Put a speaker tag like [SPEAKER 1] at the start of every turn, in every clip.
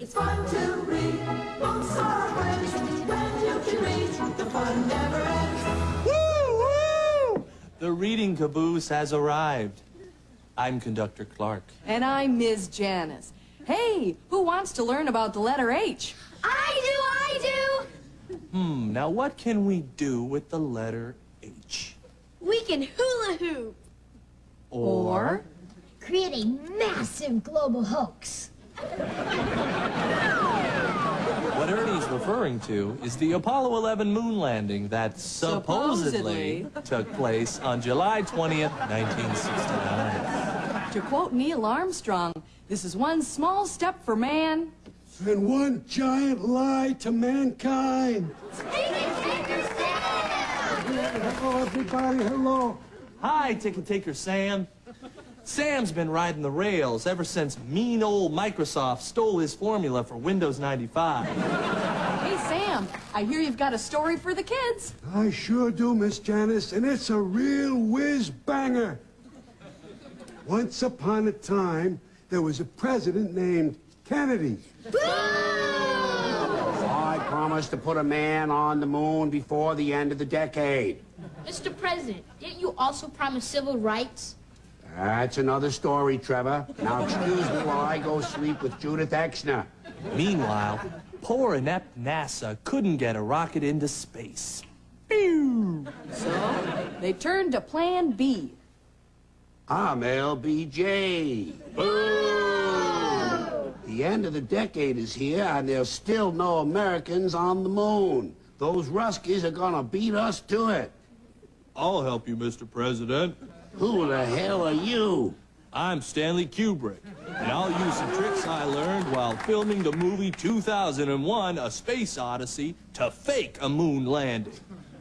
[SPEAKER 1] It's fun to read books or friends when you can read. The fun never ends.
[SPEAKER 2] Woo, woo! The reading caboose has arrived. I'm Conductor Clark.
[SPEAKER 3] And I'm Ms. Janice. Hey, who wants to learn about the letter H?
[SPEAKER 4] I do, I do.
[SPEAKER 2] Hmm, now what can we do with the letter H?
[SPEAKER 4] We can hula hoop.
[SPEAKER 3] Or?
[SPEAKER 5] Create a massive global hoax.
[SPEAKER 2] What Ernie's referring to is the Apollo 11 moon landing that supposedly,
[SPEAKER 3] Supposedly.
[SPEAKER 2] took place on July 20th, 1969.
[SPEAKER 3] To quote Neil Armstrong, this is one small step for man.
[SPEAKER 6] and one giant lie to mankind. Hello, everybody. Hello.
[SPEAKER 2] Hi, Ticket Taker Sam. Sam's been riding the rails ever since mean old Microsoft stole his formula for Windows 95.
[SPEAKER 3] Hey, Sam, I hear you've got a story for the kids.
[SPEAKER 6] I sure do, Miss Janice, and it's a real whiz banger. Once upon a time, there was a president named Kennedy.
[SPEAKER 7] Oh, I promised to put a man on the moon before the end of the decade.
[SPEAKER 4] Mr. President, didn't you also promise civil rights?
[SPEAKER 7] That's another story, Trevor. Now excuse me while I go sleep with Judith Exner.
[SPEAKER 2] Meanwhile, poor inept NASA couldn't get a rocket into space. Pew!
[SPEAKER 3] So they turned to Plan B.
[SPEAKER 7] Ah, I'm LBJ. Boo! The end of the decade is here, and there's still no Americans on the moon. Those Ruskies are gonna beat us to it.
[SPEAKER 2] I'll help you, Mr. President.
[SPEAKER 7] Who the hell are you?
[SPEAKER 2] I'm Stanley Kubrick, and I'll use some tricks I learned while filming the movie 2001 A Space Odyssey to fake a moon landing.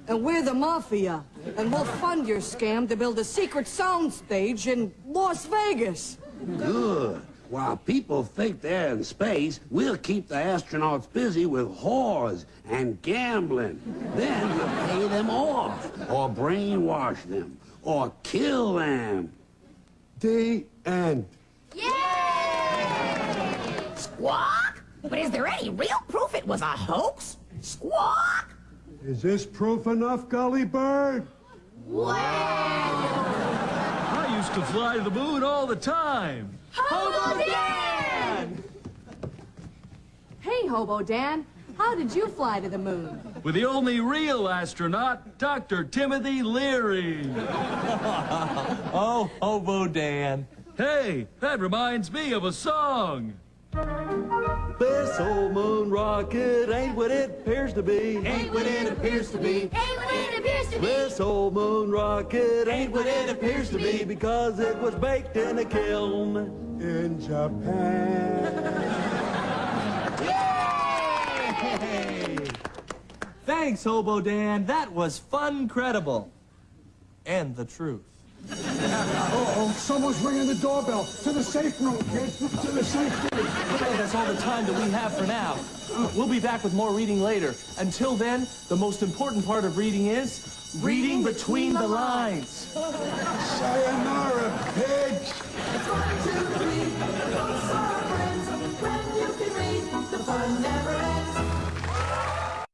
[SPEAKER 3] And we're the mafia. And we'll fund your scam to build a secret soundstage in Las Vegas.
[SPEAKER 7] Good. While people think they're in space, we'll keep the astronauts busy with whores and gambling. Then we'll pay them off, or brainwash them, or kill them.
[SPEAKER 6] The end.
[SPEAKER 8] Squawk? But is there any real proof it was a hoax? Squawk?
[SPEAKER 6] Is this proof enough, Gully Bird?
[SPEAKER 9] I used to fly to the moon all the time. Hobo Dan!
[SPEAKER 3] Hey, Hobo Dan, how did you fly to the moon?
[SPEAKER 9] With the only real astronaut, Dr. Timothy Leary.
[SPEAKER 2] Oh, Hobo Dan.
[SPEAKER 9] Hey, that reminds me of a song.
[SPEAKER 2] This old moon rocket ain't what it appears to be.
[SPEAKER 1] Ain't what it appears to be.
[SPEAKER 4] Ain't what it appears to be.
[SPEAKER 2] This old moon rocket ain't what it appears to be because it was baked in a kiln.
[SPEAKER 6] In Japan.
[SPEAKER 2] Hey! Thanks, Hobo Dan. That was fun credible. And the truth.
[SPEAKER 6] Uh-oh, someone's ringing the doorbell. To the safe room, kids. To the safe room.
[SPEAKER 2] Okay, that's all the time that we have for now. We'll be back with more reading later. Until then, the most important part of reading is reading between the lines.
[SPEAKER 6] Sayonara, pigs.
[SPEAKER 1] It's fun to read books or friends when you can read. The fun never ends.